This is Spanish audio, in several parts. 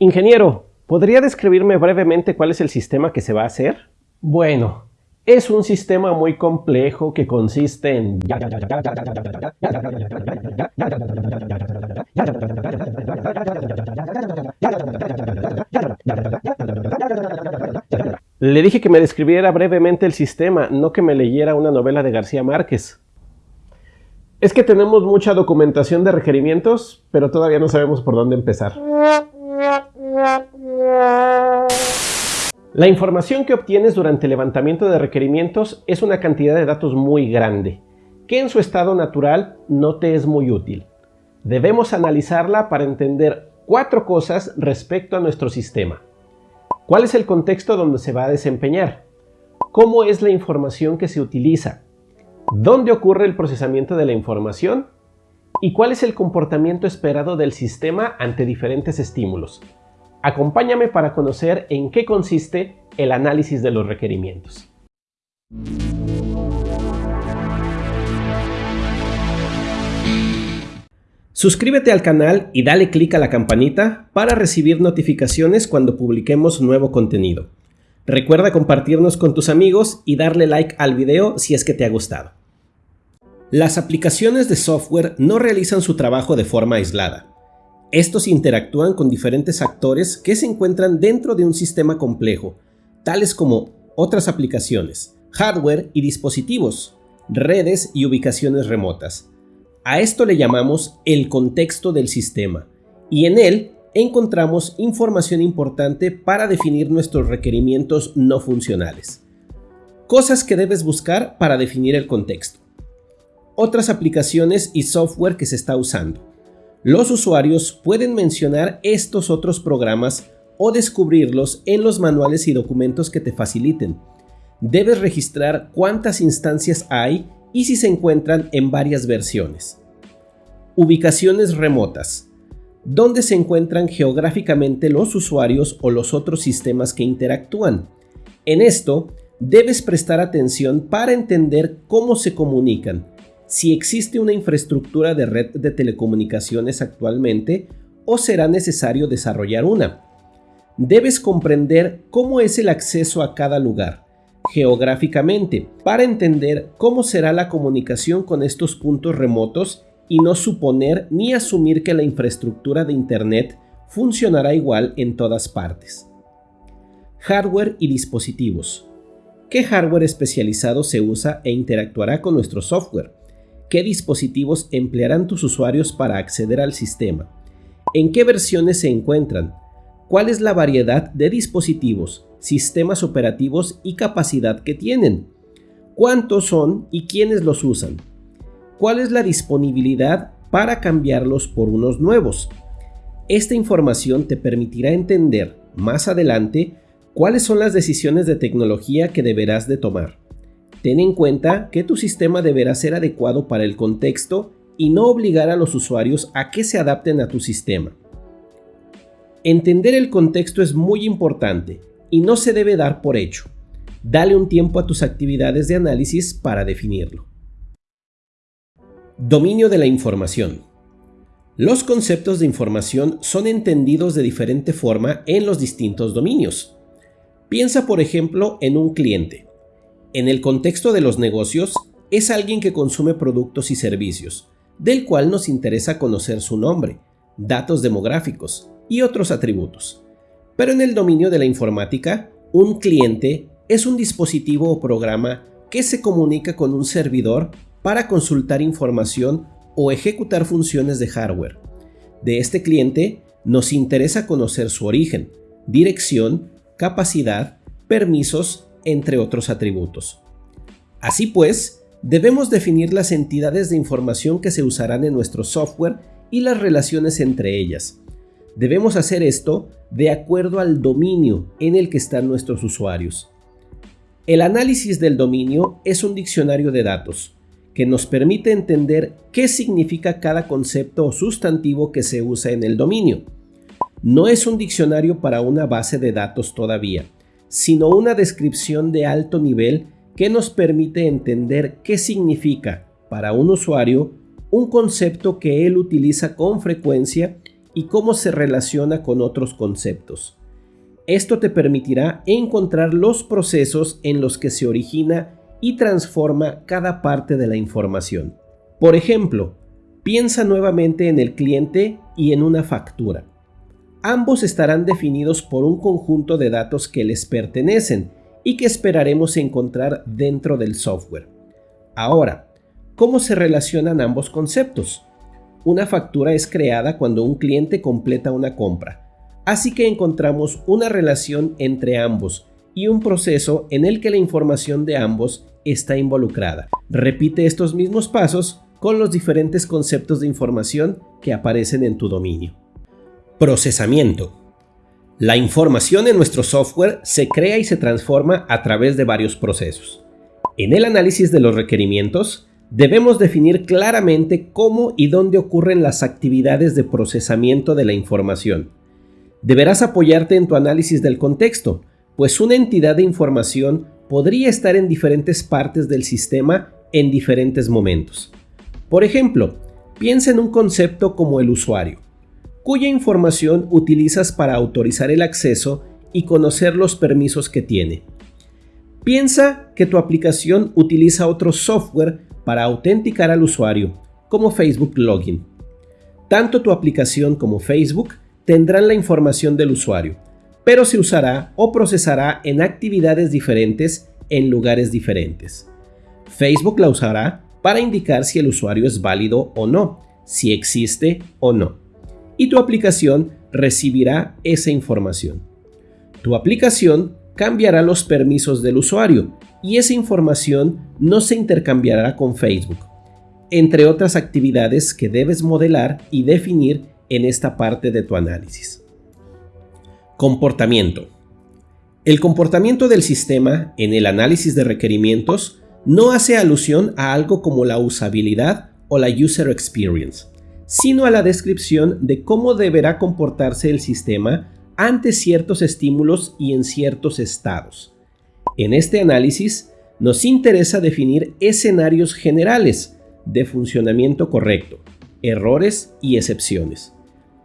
Ingeniero, ¿podría describirme brevemente cuál es el sistema que se va a hacer? Bueno, es un sistema muy complejo que consiste en... Le dije que me describiera brevemente el sistema, no que me leyera una novela de García Márquez. Es que tenemos mucha documentación de requerimientos, pero todavía no sabemos por dónde empezar. La información que obtienes durante el levantamiento de requerimientos es una cantidad de datos muy grande, que en su estado natural no te es muy útil. Debemos analizarla para entender cuatro cosas respecto a nuestro sistema. ¿Cuál es el contexto donde se va a desempeñar? ¿Cómo es la información que se utiliza? ¿Dónde ocurre el procesamiento de la información? ¿Y cuál es el comportamiento esperado del sistema ante diferentes estímulos? Acompáñame para conocer en qué consiste el análisis de los requerimientos. Suscríbete al canal y dale clic a la campanita para recibir notificaciones cuando publiquemos nuevo contenido. Recuerda compartirnos con tus amigos y darle like al video si es que te ha gustado. Las aplicaciones de software no realizan su trabajo de forma aislada. Estos interactúan con diferentes actores que se encuentran dentro de un sistema complejo, tales como otras aplicaciones, hardware y dispositivos, redes y ubicaciones remotas. A esto le llamamos el contexto del sistema, y en él encontramos información importante para definir nuestros requerimientos no funcionales. Cosas que debes buscar para definir el contexto. Otras aplicaciones y software que se está usando los usuarios pueden mencionar estos otros programas o descubrirlos en los manuales y documentos que te faciliten. Debes registrar cuántas instancias hay y si se encuentran en varias versiones. Ubicaciones remotas. ¿Dónde se encuentran geográficamente los usuarios o los otros sistemas que interactúan? En esto, debes prestar atención para entender cómo se comunican, si existe una infraestructura de red de telecomunicaciones actualmente o será necesario desarrollar una. Debes comprender cómo es el acceso a cada lugar, geográficamente, para entender cómo será la comunicación con estos puntos remotos y no suponer ni asumir que la infraestructura de Internet funcionará igual en todas partes. Hardware y dispositivos. ¿Qué hardware especializado se usa e interactuará con nuestro software? Qué dispositivos emplearán tus usuarios para acceder al sistema, en qué versiones se encuentran, cuál es la variedad de dispositivos, sistemas operativos y capacidad que tienen, cuántos son y quiénes los usan, cuál es la disponibilidad para cambiarlos por unos nuevos. Esta información te permitirá entender más adelante cuáles son las decisiones de tecnología que deberás de tomar. Ten en cuenta que tu sistema deberá ser adecuado para el contexto y no obligar a los usuarios a que se adapten a tu sistema. Entender el contexto es muy importante y no se debe dar por hecho. Dale un tiempo a tus actividades de análisis para definirlo. Dominio de la información. Los conceptos de información son entendidos de diferente forma en los distintos dominios. Piensa por ejemplo en un cliente. En el contexto de los negocios, es alguien que consume productos y servicios, del cual nos interesa conocer su nombre, datos demográficos y otros atributos. Pero en el dominio de la informática, un cliente es un dispositivo o programa que se comunica con un servidor para consultar información o ejecutar funciones de hardware. De este cliente nos interesa conocer su origen, dirección, capacidad, permisos entre otros atributos. Así pues, debemos definir las entidades de información que se usarán en nuestro software y las relaciones entre ellas. Debemos hacer esto de acuerdo al dominio en el que están nuestros usuarios. El análisis del dominio es un diccionario de datos que nos permite entender qué significa cada concepto o sustantivo que se usa en el dominio. No es un diccionario para una base de datos todavía, sino una descripción de alto nivel que nos permite entender qué significa para un usuario un concepto que él utiliza con frecuencia y cómo se relaciona con otros conceptos. Esto te permitirá encontrar los procesos en los que se origina y transforma cada parte de la información. Por ejemplo, piensa nuevamente en el cliente y en una factura. Ambos estarán definidos por un conjunto de datos que les pertenecen y que esperaremos encontrar dentro del software. Ahora, ¿cómo se relacionan ambos conceptos? Una factura es creada cuando un cliente completa una compra, así que encontramos una relación entre ambos y un proceso en el que la información de ambos está involucrada. Repite estos mismos pasos con los diferentes conceptos de información que aparecen en tu dominio. Procesamiento. La información en nuestro software se crea y se transforma a través de varios procesos. En el análisis de los requerimientos, debemos definir claramente cómo y dónde ocurren las actividades de procesamiento de la información. Deberás apoyarte en tu análisis del contexto, pues una entidad de información podría estar en diferentes partes del sistema en diferentes momentos. Por ejemplo, piensa en un concepto como el usuario, cuya información utilizas para autorizar el acceso y conocer los permisos que tiene. Piensa que tu aplicación utiliza otro software para autenticar al usuario, como Facebook Login. Tanto tu aplicación como Facebook tendrán la información del usuario, pero se usará o procesará en actividades diferentes en lugares diferentes. Facebook la usará para indicar si el usuario es válido o no, si existe o no. Y tu aplicación recibirá esa información. Tu aplicación cambiará los permisos del usuario y esa información no se intercambiará con Facebook, entre otras actividades que debes modelar y definir en esta parte de tu análisis. Comportamiento. El comportamiento del sistema en el análisis de requerimientos no hace alusión a algo como la usabilidad o la user experience, sino a la descripción de cómo deberá comportarse el sistema ante ciertos estímulos y en ciertos estados. En este análisis nos interesa definir escenarios generales de funcionamiento correcto, errores y excepciones.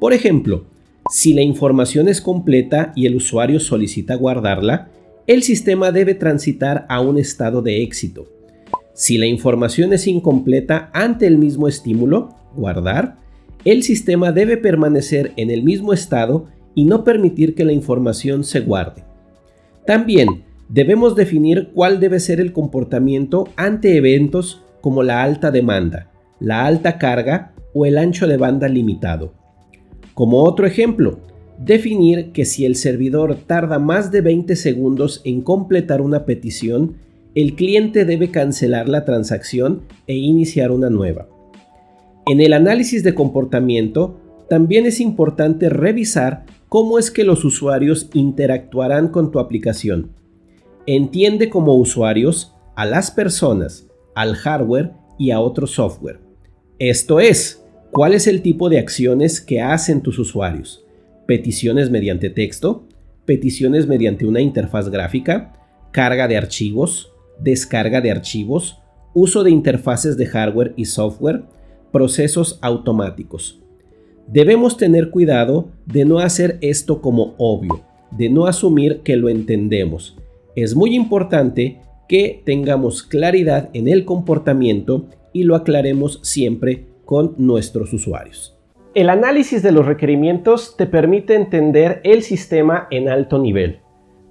Por ejemplo, si la información es completa y el usuario solicita guardarla, el sistema debe transitar a un estado de éxito. Si la información es incompleta ante el mismo estímulo, guardar, el sistema debe permanecer en el mismo estado y no permitir que la información se guarde. También debemos definir cuál debe ser el comportamiento ante eventos como la alta demanda, la alta carga o el ancho de banda limitado. Como otro ejemplo, definir que si el servidor tarda más de 20 segundos en completar una petición, el cliente debe cancelar la transacción e iniciar una nueva. En el análisis de comportamiento, también es importante revisar cómo es que los usuarios interactuarán con tu aplicación entiende como usuarios a las personas, al hardware y a otro software. Esto es, cuál es el tipo de acciones que hacen tus usuarios. Peticiones mediante texto, peticiones mediante una interfaz gráfica, carga de archivos, descarga de archivos, uso de interfaces de hardware y software, procesos automáticos. Debemos tener cuidado de no hacer esto como obvio, de no asumir que lo entendemos, es muy importante que tengamos claridad en el comportamiento y lo aclaremos siempre con nuestros usuarios. El análisis de los requerimientos te permite entender el sistema en alto nivel.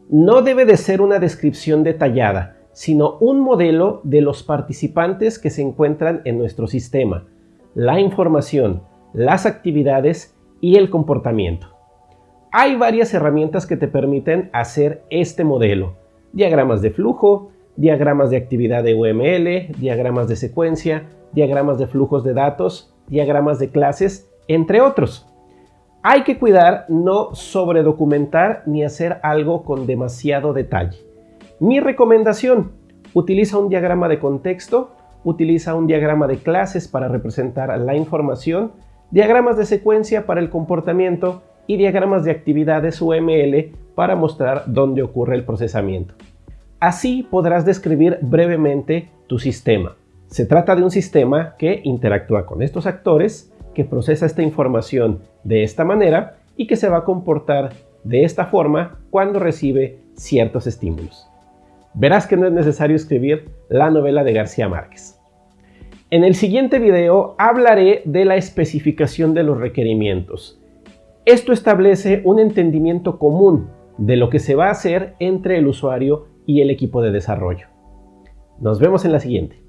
No debe de ser una descripción detallada, sino un modelo de los participantes que se encuentran en nuestro sistema, la información, las actividades y el comportamiento. Hay varias herramientas que te permiten hacer este modelo diagramas de flujo, diagramas de actividad de UML, diagramas de secuencia, diagramas de flujos de datos, diagramas de clases, entre otros. Hay que cuidar no sobredocumentar ni hacer algo con demasiado detalle. Mi recomendación, utiliza un diagrama de contexto, utiliza un diagrama de clases para representar la información, diagramas de secuencia para el comportamiento y diagramas de actividades UML para mostrar dónde ocurre el procesamiento. Así podrás describir brevemente tu sistema. Se trata de un sistema que interactúa con estos actores, que procesa esta información de esta manera y que se va a comportar de esta forma cuando recibe ciertos estímulos. Verás que no es necesario escribir la novela de García Márquez. En el siguiente video hablaré de la especificación de los requerimientos. Esto establece un entendimiento común de lo que se va a hacer entre el usuario y el equipo de desarrollo. Nos vemos en la siguiente.